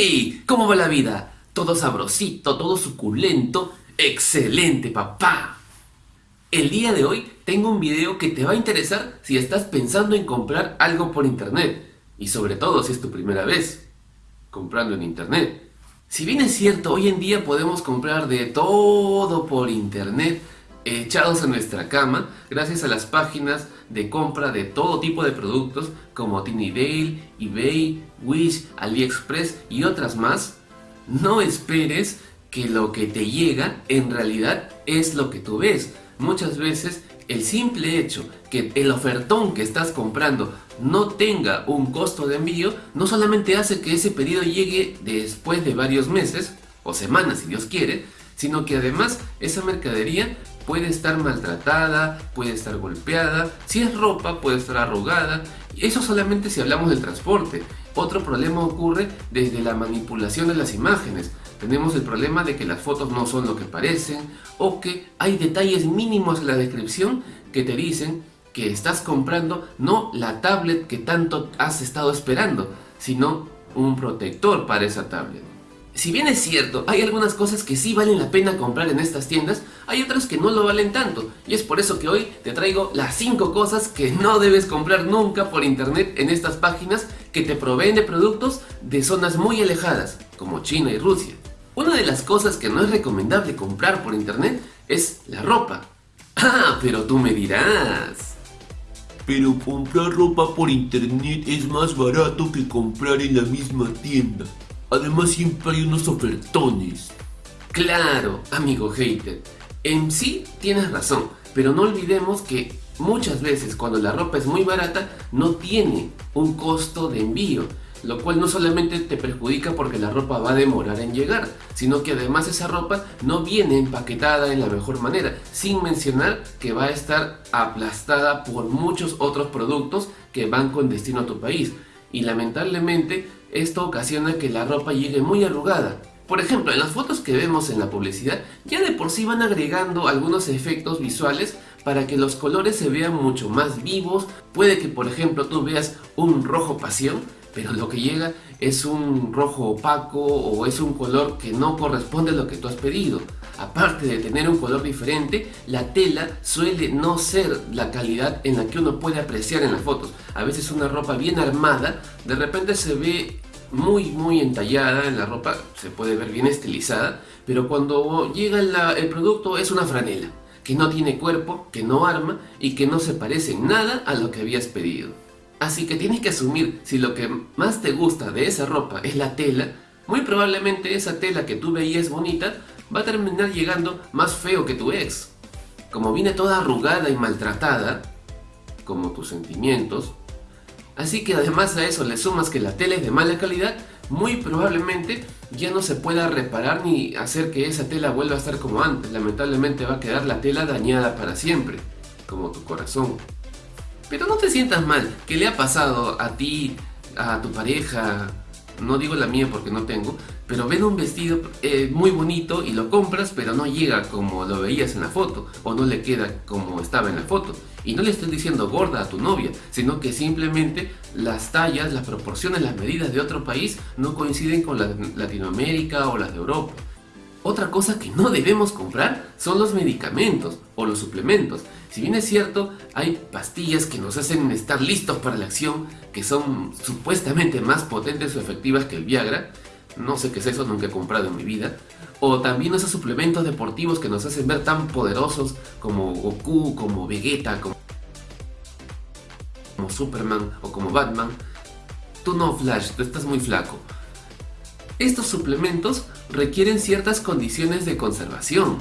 ¡Hey! ¿Cómo va la vida? Todo sabrosito, todo suculento. ¡Excelente, papá! El día de hoy tengo un video que te va a interesar si estás pensando en comprar algo por internet. Y sobre todo si es tu primera vez comprando en internet. Si bien es cierto, hoy en día podemos comprar de todo por internet, echados en nuestra cama, gracias a las páginas de compra de todo tipo de productos como Tinydale, eBay, Wish, AliExpress y otras más, no esperes que lo que te llega en realidad es lo que tú ves. Muchas veces el simple hecho que el ofertón que estás comprando no tenga un costo de envío, no solamente hace que ese pedido llegue después de varios meses, o semanas si Dios quiere, sino que además esa mercadería puede estar maltratada, puede estar golpeada, si es ropa puede estar arrugada, eso solamente si hablamos del transporte. Otro problema ocurre desde la manipulación de las imágenes. Tenemos el problema de que las fotos no son lo que parecen o que hay detalles mínimos en la descripción que te dicen que estás comprando no la tablet que tanto has estado esperando, sino un protector para esa tablet. Si bien es cierto, hay algunas cosas que sí valen la pena comprar en estas tiendas, hay otras que no lo valen tanto. Y es por eso que hoy te traigo las 5 cosas que no debes comprar nunca por internet en estas páginas que te proveen de productos de zonas muy alejadas, como China y Rusia. Una de las cosas que no es recomendable comprar por internet es la ropa. Ah, pero tú me dirás... Pero comprar ropa por internet es más barato que comprar en la misma tienda. Además siempre hay unos ofertones. Claro, amigo hater. En sí tienes razón, pero no olvidemos que muchas veces cuando la ropa es muy barata no tiene un costo de envío lo cual no solamente te perjudica porque la ropa va a demorar en llegar, sino que además esa ropa no viene empaquetada en la mejor manera, sin mencionar que va a estar aplastada por muchos otros productos que van con destino a tu país. Y lamentablemente esto ocasiona que la ropa llegue muy arrugada. Por ejemplo, en las fotos que vemos en la publicidad, ya de por sí van agregando algunos efectos visuales para que los colores se vean mucho más vivos. Puede que, por ejemplo, tú veas un rojo pasión, pero lo que llega es un rojo opaco o es un color que no corresponde a lo que tú has pedido. Aparte de tener un color diferente, la tela suele no ser la calidad en la que uno puede apreciar en las fotos. A veces una ropa bien armada, de repente se ve muy muy entallada en la ropa, se puede ver bien estilizada, pero cuando llega el producto es una franela, que no tiene cuerpo, que no arma y que no se parece en nada a lo que habías pedido. Así que tienes que asumir si lo que más te gusta de esa ropa es la tela, muy probablemente esa tela que tú veías bonita va a terminar llegando más feo que tu ex. Como viene toda arrugada y maltratada, como tus sentimientos, Así que además a eso le sumas que la tela es de mala calidad, muy probablemente ya no se pueda reparar ni hacer que esa tela vuelva a estar como antes. Lamentablemente va a quedar la tela dañada para siempre, como tu corazón. Pero no te sientas mal, ¿qué le ha pasado a ti, a tu pareja, no digo la mía porque no tengo, pero ven un vestido eh, muy bonito y lo compras pero no llega como lo veías en la foto o no le queda como estaba en la foto. Y no le estoy diciendo gorda a tu novia, sino que simplemente las tallas, las proporciones, las medidas de otro país no coinciden con Latinoamérica o las de Europa. Otra cosa que no debemos comprar son los medicamentos o los suplementos. Si bien es cierto, hay pastillas que nos hacen estar listos para la acción, que son supuestamente más potentes o efectivas que el Viagra, no sé qué es eso, nunca he comprado en mi vida, o también esos suplementos deportivos que nos hacen ver tan poderosos como Goku, como Vegeta, como, Superman o como Batman, tú no Flash, tú estás muy flaco. Estos suplementos requieren ciertas condiciones de conservación,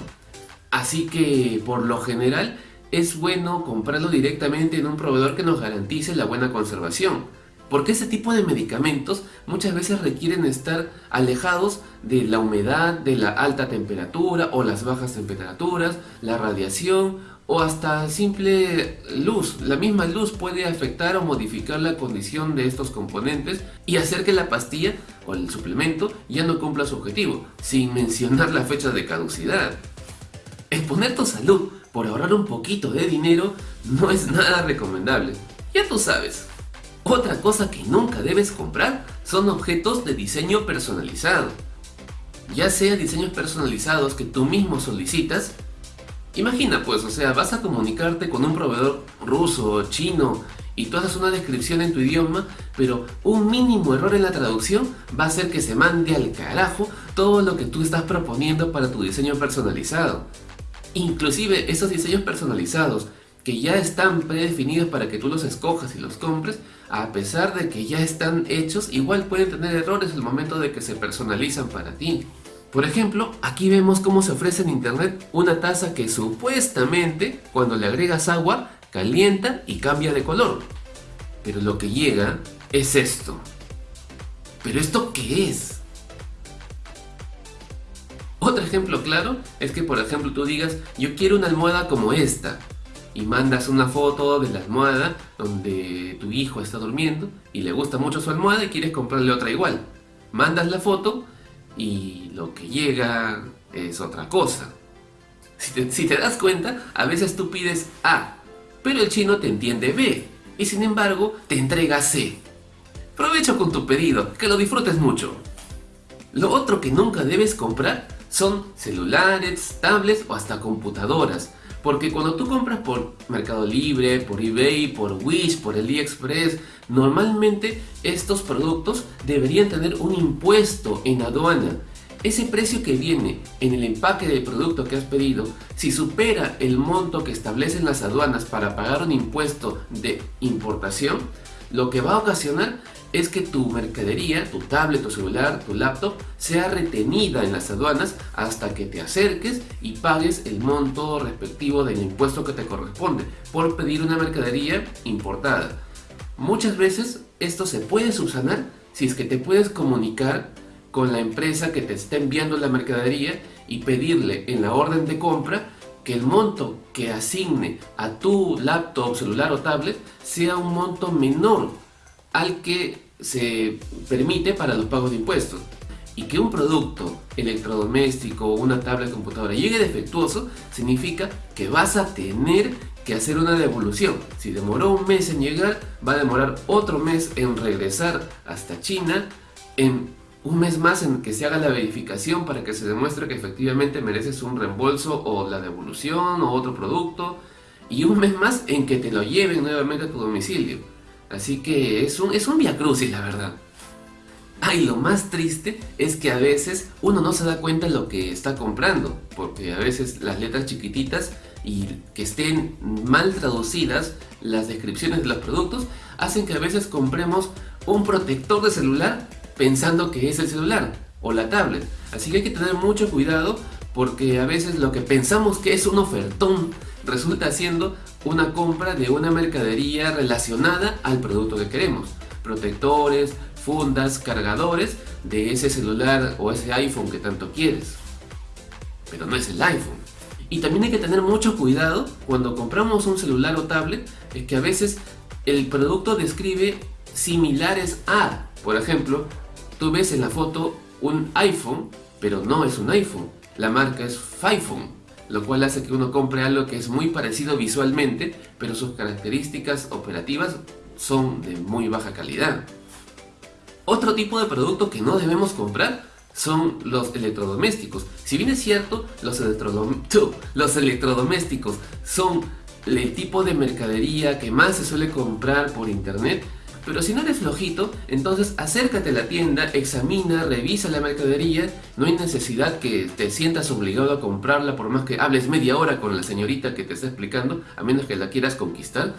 así que por lo general es bueno comprarlo directamente en un proveedor que nos garantice la buena conservación. Porque ese tipo de medicamentos muchas veces requieren estar alejados de la humedad, de la alta temperatura o las bajas temperaturas, la radiación o hasta simple luz. La misma luz puede afectar o modificar la condición de estos componentes y hacer que la pastilla o el suplemento ya no cumpla su objetivo, sin mencionar la fecha de caducidad. Exponer tu salud por ahorrar un poquito de dinero no es nada recomendable. Ya tú sabes. Otra cosa que nunca debes comprar son objetos de diseño personalizado. Ya sea diseños personalizados que tú mismo solicitas, imagina pues, o sea, vas a comunicarte con un proveedor ruso o chino y tú haces una descripción en tu idioma, pero un mínimo error en la traducción va a hacer que se mande al carajo todo lo que tú estás proponiendo para tu diseño personalizado. Inclusive esos diseños personalizados que ya están predefinidos para que tú los escojas y los compres, a pesar de que ya están hechos, igual pueden tener errores el momento de que se personalizan para ti. Por ejemplo, aquí vemos cómo se ofrece en internet una taza que supuestamente cuando le agregas agua calienta y cambia de color. Pero lo que llega es esto. ¿Pero esto qué es? Otro ejemplo claro es que por ejemplo tú digas yo quiero una almohada como esta y mandas una foto de la almohada donde tu hijo está durmiendo y le gusta mucho su almohada y quieres comprarle otra igual. Mandas la foto y lo que llega es otra cosa. Si te, das cuenta, a veces tú pides A, pero el chino te entiende B y sin embargo te entrega C. Provecho con tu pedido, que lo disfrutes mucho. Lo otro que nunca debes comprar son celulares, tablets o hasta computadoras. Porque cuando tú compras por Mercado Libre, por eBay, por Wish, por AliExpress, normalmente estos productos deberían tener un impuesto en aduana. Ese precio que viene en el empaque del producto que has pedido, si supera el monto que establecen las aduanas para pagar un impuesto de importación, lo que va a ocasionar es que tu mercadería, tu tablet, tu celular, tu laptop, sea retenida en las aduanas hasta que te acerques y pagues el monto respectivo del impuesto que te corresponde por pedir una mercadería importada. Muchas veces esto se puede subsanar si es que te puedes comunicar con la empresa que te está enviando la mercadería y pedirle en la orden de compra que el monto que asigne a tu laptop, celular o tablet sea un monto menor al que se permite para los pagos de impuestos. Y que un producto electrodoméstico o una tablet computadora llegue defectuoso significa que vas a tener que hacer una devolución. Si demoró un mes en llegar, va a demorar otro mes en regresar hasta China, en un mes más en que se haga la verificación para que se demuestre que efectivamente mereces un reembolso o la devolución o otro producto y un mes más en que te lo lleven nuevamente a tu domicilio. Así que es un, es un viacrucis la verdad. Ah, lo más triste es que a veces uno no se da cuenta de lo que está comprando, porque a veces las letras chiquititas y que estén mal traducidas las descripciones de los productos hacen que a veces compremos un protector de celular pensando que es el celular o la tablet. Así que hay que tener mucho cuidado porque a veces lo que pensamos que es un ofertón resulta siendo una compra de una mercadería relacionada al producto que queremos. Protectores, fundas, cargadores de ese celular o ese iPhone que tanto quieres. Pero no es el iPhone. Y también hay que tener mucho cuidado cuando compramos un celular o tablet, es que a veces el producto describe similares a, por ejemplo, tú ves en la foto un iPhone, pero no es un iPhone. La marca es Fiphone, lo cual hace que uno compre algo que es muy parecido visualmente, pero sus características operativas son de muy baja calidad. Otro tipo de producto que no debemos comprar son los electrodomésticos. Si bien es cierto, los, electrodomésticos son el tipo de mercadería que más se suele comprar por internet, pero si no eres flojito, entonces acércate a la tienda, examina, revisa la mercadería, no hay necesidad que te sientas obligado a comprarla por más que hables media hora con la señorita que te está explicando, a menos que la quieras conquistar.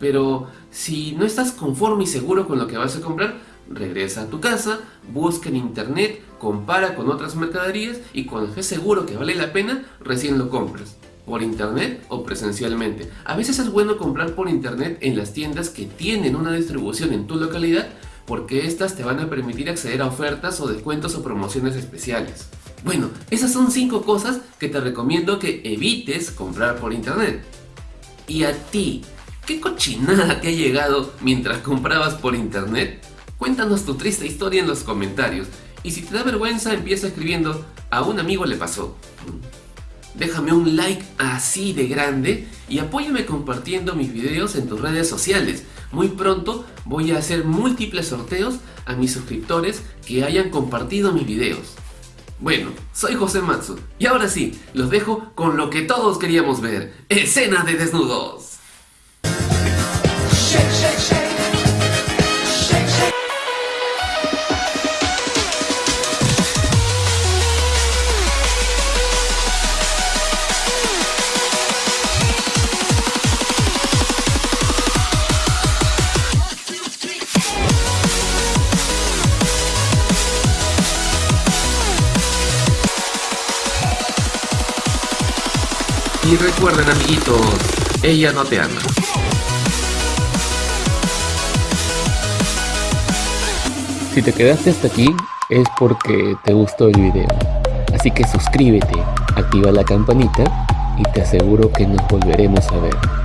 Pero si no estás conforme y seguro con lo que vas a comprar, regresa a tu casa, busca en internet, compara con otras mercaderías y cuando estés seguro que vale la pena, recién lo compras por internet o presencialmente. A veces es bueno comprar por internet en las tiendas que tienen una distribución en tu localidad porque estas te van a permitir acceder a ofertas o descuentos o promociones especiales. Bueno, esas son 5 cosas que te recomiendo que evites comprar por internet. ¿Y a ti? ¿Qué cochinada te ha llegado mientras comprabas por internet? Cuéntanos tu triste historia en los comentarios. Y si te da vergüenza, empieza escribiendo, a un amigo le pasó. Déjame un like así de grande y apóyame compartiendo mis videos en tus redes sociales. Muy pronto voy a hacer múltiples sorteos a mis suscriptores que hayan compartido mis videos. Bueno, soy José Matsu y ahora sí, los dejo con lo que todos queríamos ver, escenas de desnudos. Recuerden amiguitos, ella no te ama. Si te quedaste hasta aquí es porque te gustó el video. Así que suscríbete, activa la campanita y te aseguro que nos volveremos a ver.